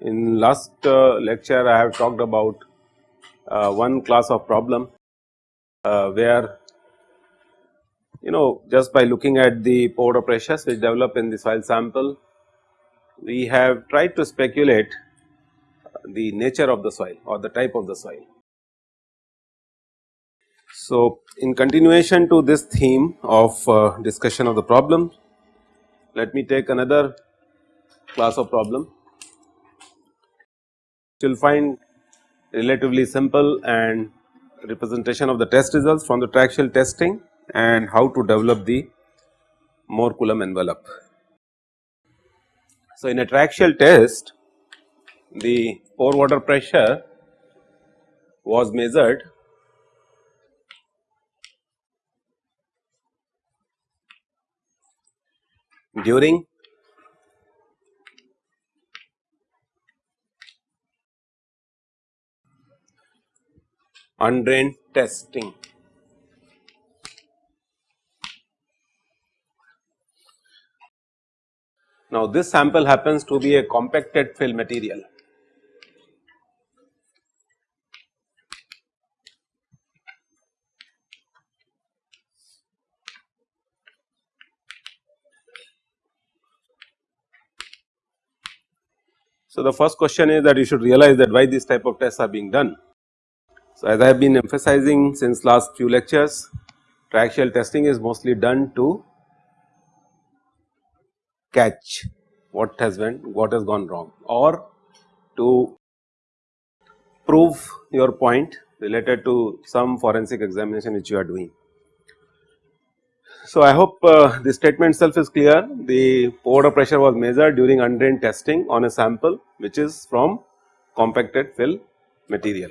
In last uh, lecture I have talked about uh, one class of problem uh, where you know just by looking at the pore pressures which develop in the soil sample we have tried to speculate the nature of the soil or the type of the soil. So, in continuation to this theme of uh, discussion of the problem, let me take another class of problem you will find relatively simple and representation of the test results from the triaxial testing and how to develop the Mohr Coulomb envelope. So, in a triaxial test the pore water pressure was measured during undrained testing. Now, this sample happens to be a compacted fill material. So, the first question is that you should realize that why these type of tests are being done. So, as I have been emphasizing since last few lectures triaxial testing is mostly done to catch what has went what has gone wrong or to prove your point related to some forensic examination which you are doing. So, I hope uh, the statement itself is clear the pore pressure was measured during undrained testing on a sample which is from compacted fill material.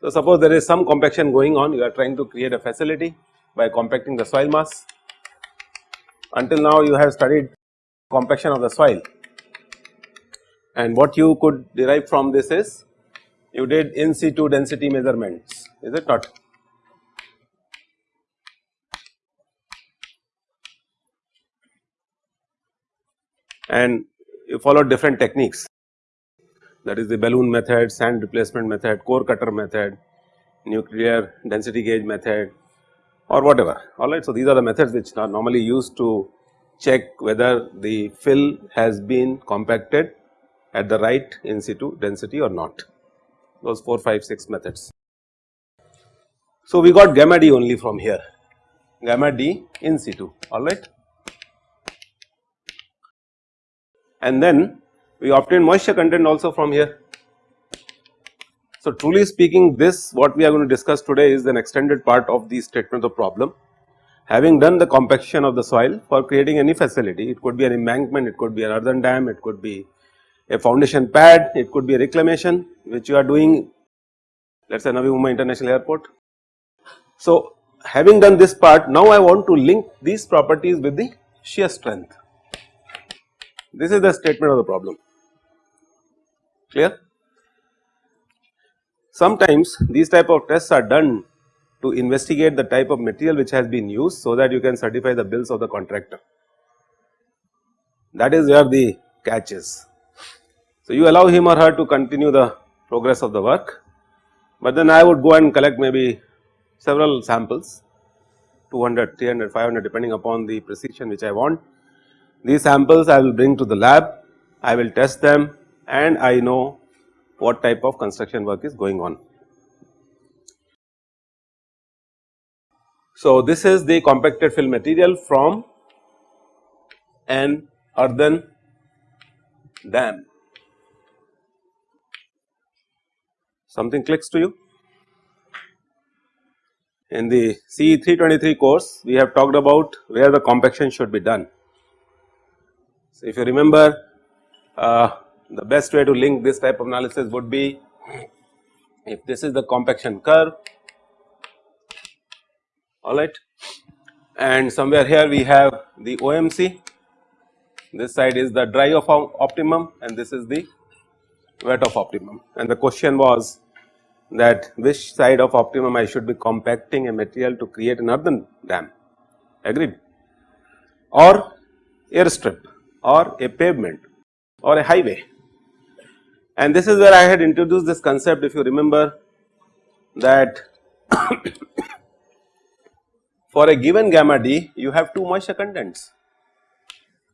So, suppose there is some compaction going on you are trying to create a facility by compacting the soil mass. Until now you have studied compaction of the soil and what you could derive from this is you did in situ density measurements is it not. And you followed different techniques that is the balloon method, sand replacement method, core cutter method, nuclear density gauge method or whatever alright. So, these are the methods which are normally used to check whether the fill has been compacted at the right in situ density or not those 4, 5, 6 methods. So, we got gamma d only from here gamma d in situ alright and then we obtain moisture content also from here. So, truly speaking this what we are going to discuss today is an extended part of the statement of problem. Having done the compaction of the soil for creating any facility it could be an embankment, it could be an earthen dam, it could be a foundation pad, it could be a reclamation which you are doing let us say Navi Mumbai International Airport. So, having done this part now I want to link these properties with the shear strength. This is the statement of the problem clear. Sometimes these type of tests are done to investigate the type of material which has been used so that you can certify the bills of the contractor. That is where the catch is. So, you allow him or her to continue the progress of the work, but then I would go and collect maybe several samples 200, 300, 500 depending upon the precision which I want. These samples I will bring to the lab, I will test them and I know what type of construction work is going on. So, this is the compacted fill material from an earthen dam. Something clicks to you? In the CE 323 course we have talked about where the compaction should be done. So, if you remember uh, the best way to link this type of analysis would be if this is the compaction curve alright and somewhere here we have the OMC this side is the dry of optimum and this is the wet of optimum and the question was that which side of optimum I should be compacting a material to create an earthen dam agreed or airstrip or a pavement or a highway. And this is where I had introduced this concept if you remember that for a given gamma d you have two moisture contents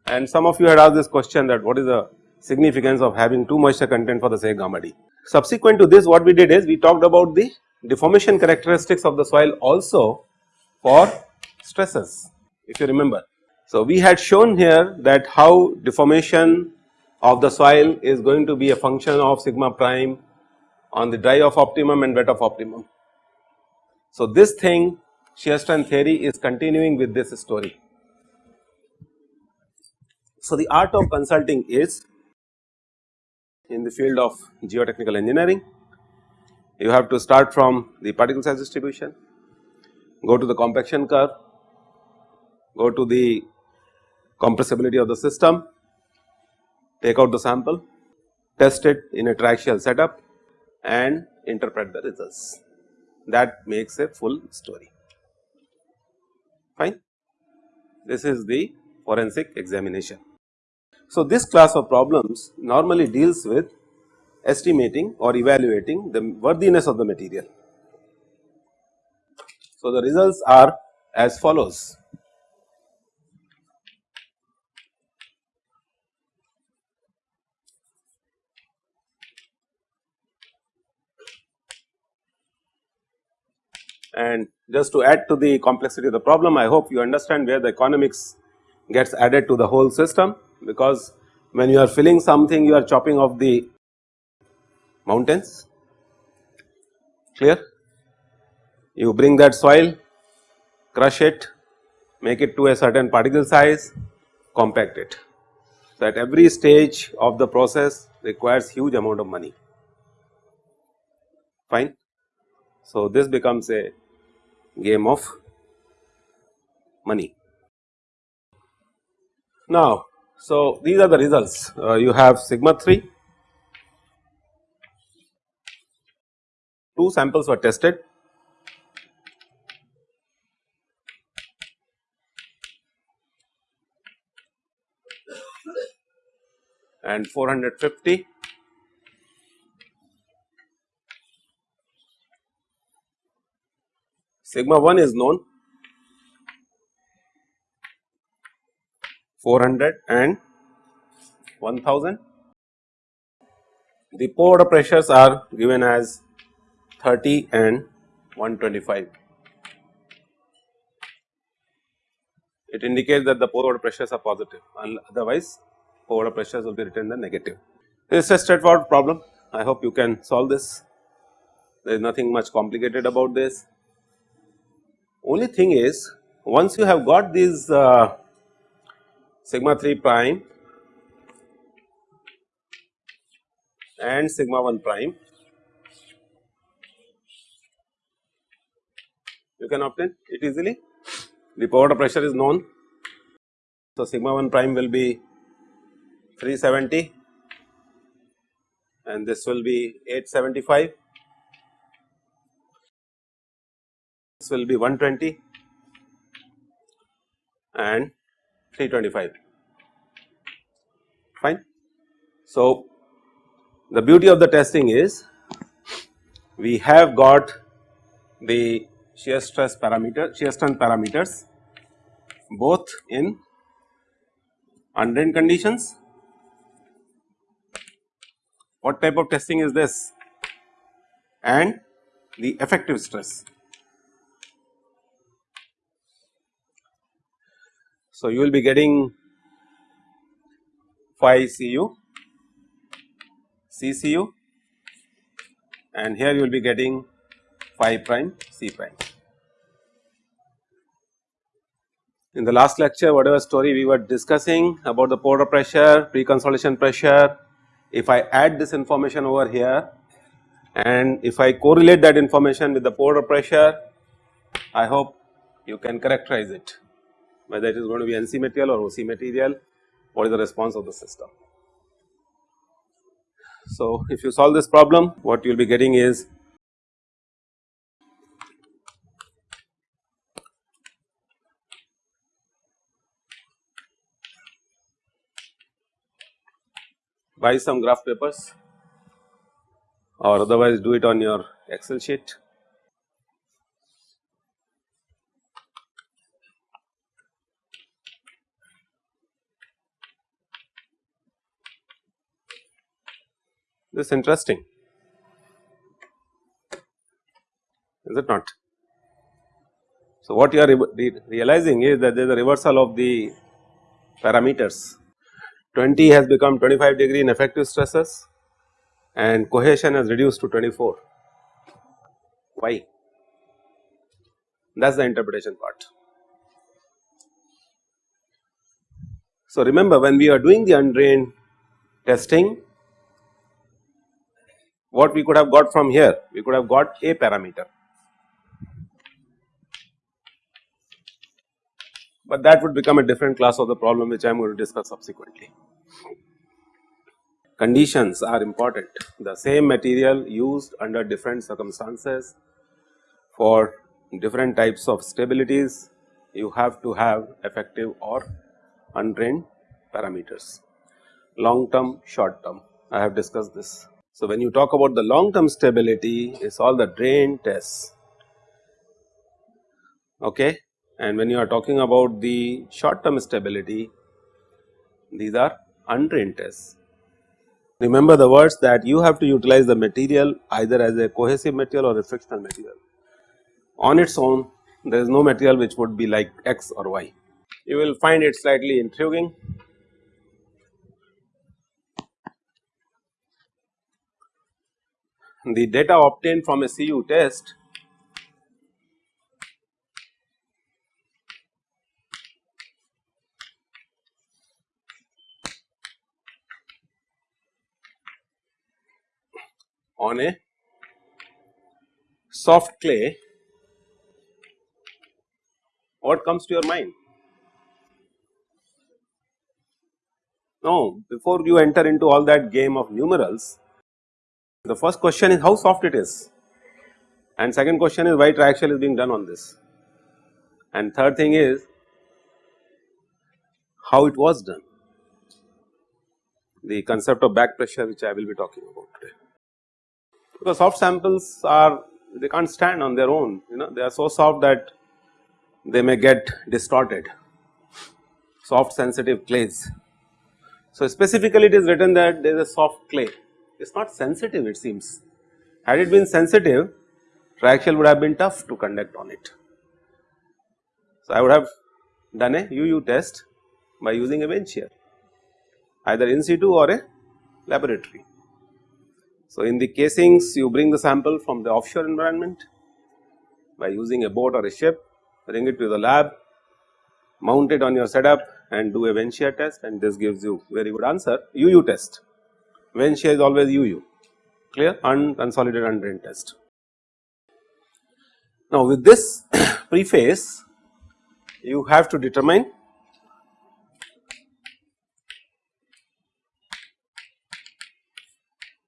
and some of you had asked this question that what is the significance of having two moisture content for the say gamma d. Subsequent to this what we did is we talked about the deformation characteristics of the soil also for stresses if you remember. So, we had shown here that how deformation of the soil is going to be a function of sigma prime on the dry of optimum and wet of optimum. So, this thing shear strength theory is continuing with this story. So, the art of consulting is in the field of geotechnical engineering, you have to start from the particle size distribution, go to the compaction curve, go to the compressibility of the system, take out the sample, test it in a triaxial setup and interpret the results. That makes a full story, fine. This is the forensic examination. So, this class of problems normally deals with estimating or evaluating the worthiness of the material. So, the results are as follows. And just to add to the complexity of the problem, I hope you understand where the economics gets added to the whole system because when you are filling something you are chopping off the mountains clear. You bring that soil, crush it, make it to a certain particle size, compact it. So, at every stage of the process requires huge amount of money fine. So, this becomes a game of money. Now, so these are the results. Uh, you have sigma 3, two samples were tested. And 450 sigma 1 is known 400 and 1000. The pore pressures are given as 30 and 125. It indicates that the pore pressures are positive otherwise pore pressures will be written the negative. This is a straightforward problem I hope you can solve this there is nothing much complicated about this. Only thing is once you have got these uh, sigma 3 prime and sigma 1 prime you can obtain it easily the pore water pressure is known. So, sigma 1 prime will be 370 and this will be 875 this will be 120 and 325 fine. So, the beauty of the testing is we have got the shear stress parameter shear strength parameters both in undrained conditions. What type of testing is this and the effective stress. So, you will be getting phi Cu, CCu and here you will be getting phi prime C prime. In the last lecture whatever story we were discussing about the pore pressure, pre-consolidation pressure, if I add this information over here and if I correlate that information with the pore pressure, I hope you can characterize it whether it is going to be NC material or OC material, what is the response of the system. So, if you solve this problem what you will be getting is buy some graph papers or otherwise do it on your excel sheet. This is interesting is it not. So, what you are re realizing is that there is a reversal of the parameters 20 has become 25 degree in effective stresses and cohesion has reduced to 24. Why? That is the interpretation part. So, remember when we are doing the undrained testing what we could have got from here we could have got a parameter but that would become a different class of the problem which I am going to discuss subsequently. Conditions are important, the same material used under different circumstances for different types of stabilities you have to have effective or undrained parameters. Long term, short term I have discussed this. So, when you talk about the long term stability is all the drain tests okay and when you are talking about the short term stability these are undrained tests. Remember the words that you have to utilize the material either as a cohesive material or a frictional material. On its own there is no material which would be like x or y. You will find it slightly intriguing. The data obtained from a CU test on a soft clay, what comes to your mind? Now, before you enter into all that game of numerals, the first question is how soft it is. And second question is why triaxial is being done on this. And third thing is how it was done, the concept of back pressure which I will be talking about today. Because soft samples are they can't stand on their own you know. They are so soft that they may get distorted. Soft sensitive clays. So, specifically it is written that there is a soft clay it is not sensitive it seems had it been sensitive triaxial would have been tough to conduct on it. So, I would have done a UU test by using a vane shear either in situ or a laboratory. So, in the casings you bring the sample from the offshore environment by using a boat or a ship, bring it to the lab, mount it on your setup and do a vane shear test and this gives you very good answer UU test. Vane shear is always UU clear unconsolidated undrained test. Now, with this preface you have to determine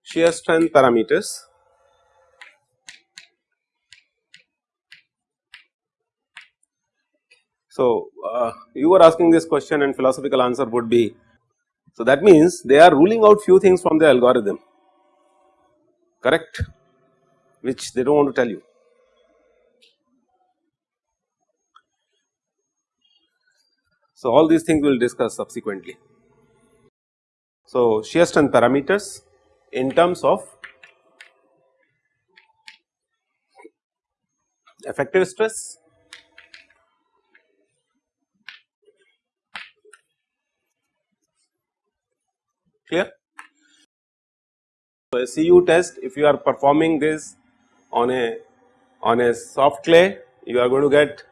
shear strength parameters. So, uh, you were asking this question and philosophical answer would be, so that means they are ruling out few things from the algorithm correct which they do not want to tell you. So, all these things we will discuss subsequently. So, shear strength parameters in terms of effective stress clear. So, a CU test if you are performing this on a on a soft clay you are going to get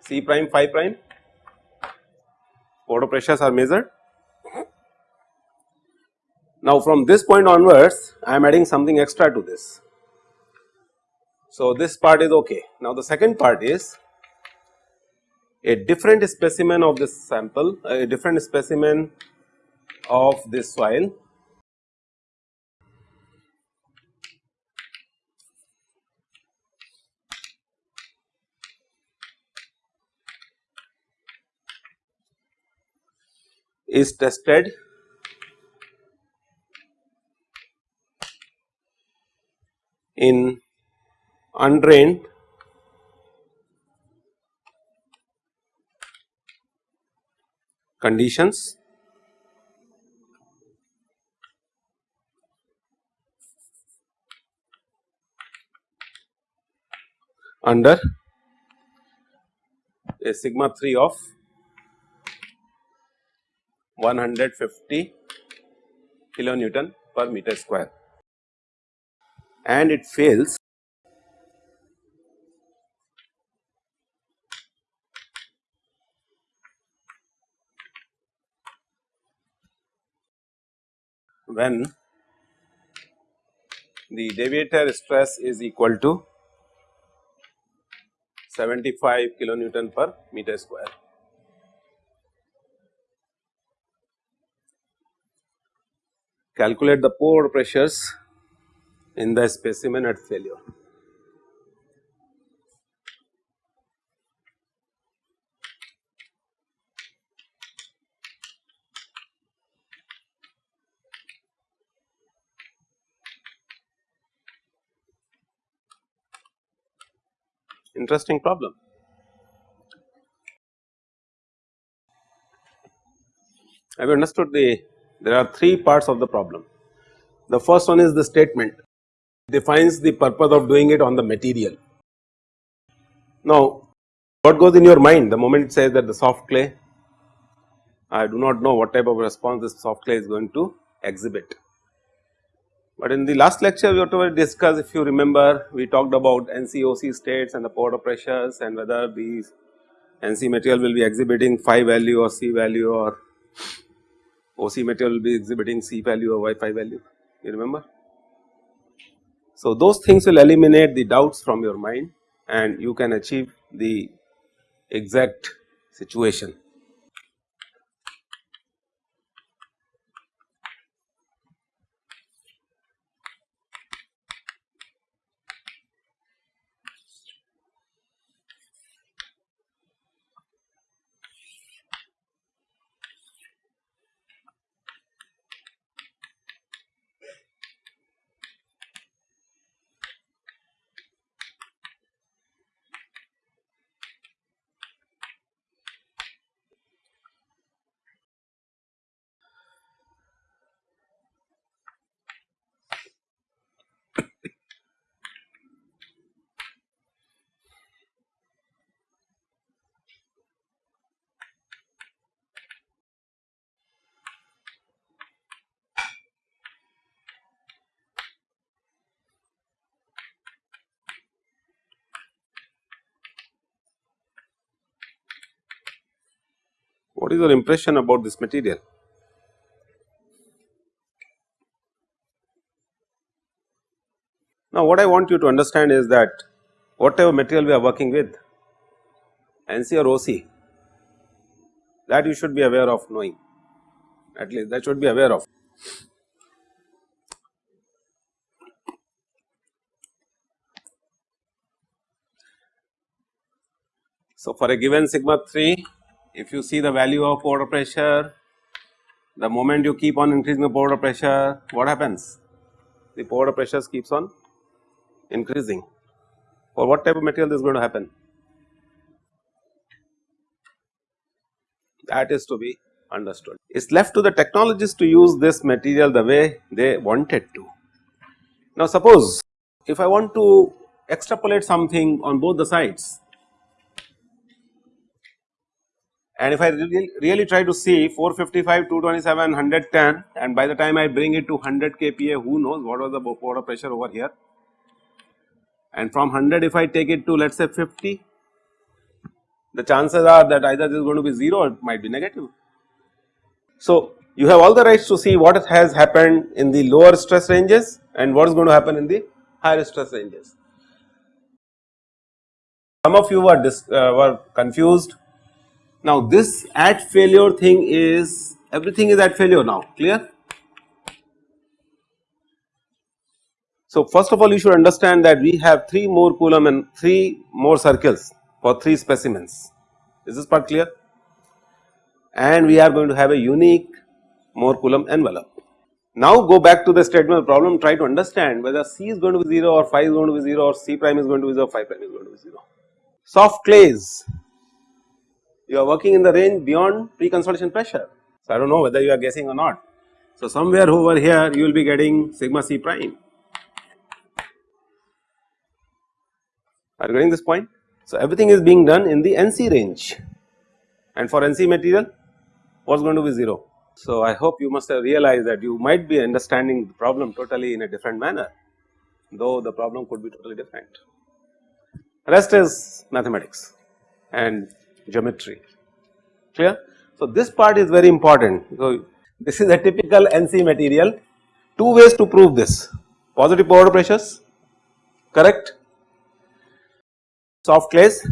C prime phi prime photo pressures are measured now from this point onwards I am adding something extra to this. So this part is ok. Now the second part is a different specimen of this sample, a different specimen of this soil is tested. In undrained. Conditions under a sigma 3 of 150 kilonewton per meter square. And it fails. When the deviator stress is equal to 75 kilonewton per meter square. Calculate the pore pressures in the specimen at failure. Interesting problem. Have you understood the there are three parts of the problem. The first one is the statement defines the purpose of doing it on the material. Now what goes in your mind the moment it says that the soft clay I do not know what type of response this soft clay is going to exhibit. But in the last lecture whatever discussed if you remember we talked about NCOC states and the pore pressures and whether these NC material will be exhibiting phi value or C value or OC material will be exhibiting C value or Y phi value you remember. So those things will eliminate the doubts from your mind and you can achieve the exact situation. What is your impression about this material? Now what I want you to understand is that whatever material we are working with NC or OC that you should be aware of knowing at least that should be aware of. So for a given sigma 3 if you see the value of pore pressure, the moment you keep on increasing the pore pressure, what happens? The pore pressure keeps on increasing. For what type of material this is going to happen? That is to be understood. It is left to the technologists to use this material the way they wanted to. Now suppose if I want to extrapolate something on both the sides and if I really, really try to see 455, 227, 110 and by the time I bring it to 100 kPa who knows what was the pore pressure over here and from 100 if I take it to let us say 50 the chances are that either this is going to be 0 or it might be negative. So you have all the rights to see what has happened in the lower stress ranges and what is going to happen in the higher stress ranges. Some of you were, uh, were confused now this at failure thing is everything is at failure now clear. So, first of all you should understand that we have 3 Mohr Coulomb and 3 Mohr circles for 3 specimens is this part clear and we are going to have a unique Mohr Coulomb envelope. Now go back to the statement problem try to understand whether C is going to be 0 or phi is going to be 0 or C prime is going to be 0 phi prime is going to be 0. Soft clays you are working in the range beyond pre-consolidation pressure. So, I do not know whether you are guessing or not. So, somewhere over here you will be getting sigma C prime. Are you getting this point? So, everything is being done in the NC range and for NC material what is going to be 0. So, I hope you must have realized that you might be understanding the problem totally in a different manner though the problem could be totally different. Rest is mathematics and geometry clear. So, this part is very important. So, this is a typical NC material two ways to prove this positive powder pressures correct soft clays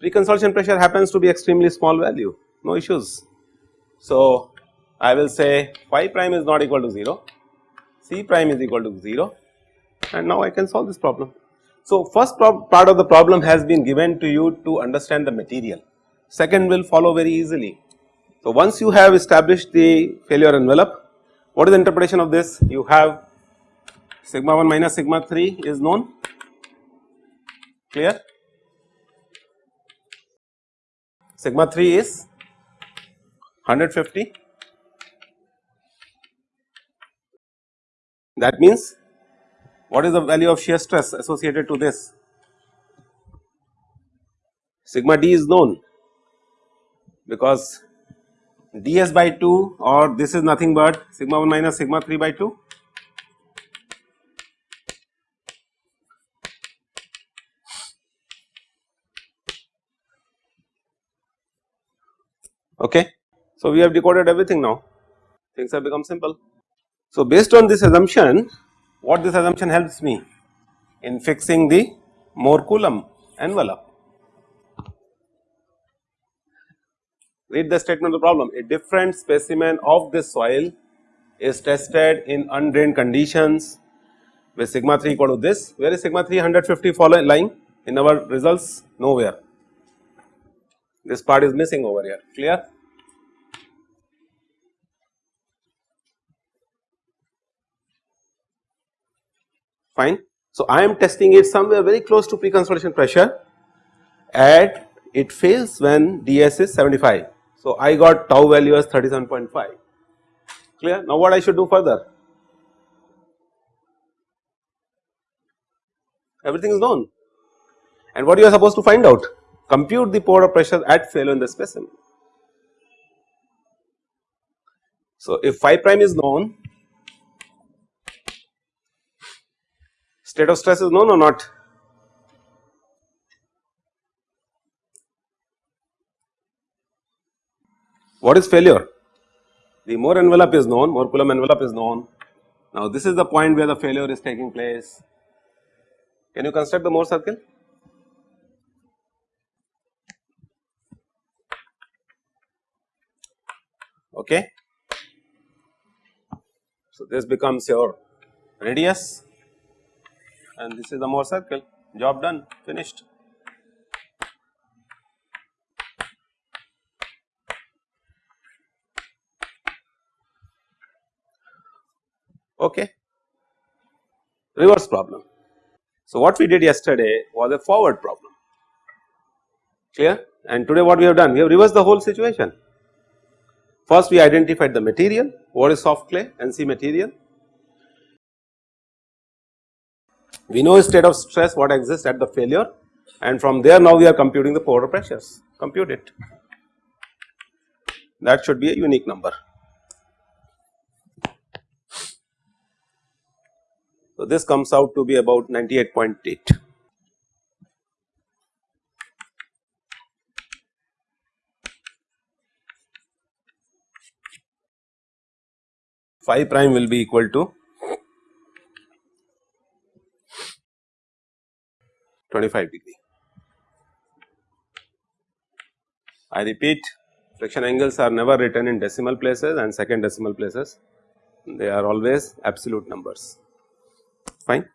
pre-consolidation pressure happens to be extremely small value no issues. So, I will say phi prime is not equal to 0 C prime is equal to 0 and now I can solve this problem. So, first part of the problem has been given to you to understand the material, second will follow very easily. So, once you have established the failure envelope, what is the interpretation of this? You have sigma 1 minus sigma 3 is known, clear? Sigma 3 is 150, that means what is the value of shear stress associated to this? Sigma d is known because ds by 2 or this is nothing but sigma 1 minus sigma 3 by 2 okay. So, we have decoded everything now things have become simple. So, based on this assumption what this assumption helps me in fixing the Mohr Coulomb envelope. Read the statement of the problem. A different specimen of this soil is tested in undrained conditions with sigma 3 equal to this. Where is sigma 3 150 following lying in our results nowhere. This part is missing over here. Clear fine. So, I am testing it somewhere very close to pre-consolidation pressure and it fails when ds is 75. So, I got tau value as 37.5 clear. Now, what I should do further? Everything is known and what you are supposed to find out? Compute the pore of pressure at failure in the specimen. So, if phi prime is known State of stress is known or not? What is failure? The Mohr envelope is known, Mohr Coulomb envelope is known. Now this is the point where the failure is taking place. Can you construct the Mohr circle? Okay. So this becomes your radius and this is the Mohr circle job done finished. Okay. Reverse problem. So, what we did yesterday was a forward problem clear and today what we have done we have reversed the whole situation. First we identified the material what is soft clay NC material We know state of stress what exists at the failure and from there now we are computing the pore pressures, compute it. That should be a unique number. So, this comes out to be about 98.8. Phi prime will be equal to 25 degree. I repeat friction angles are never written in decimal places and second decimal places they are always absolute numbers fine.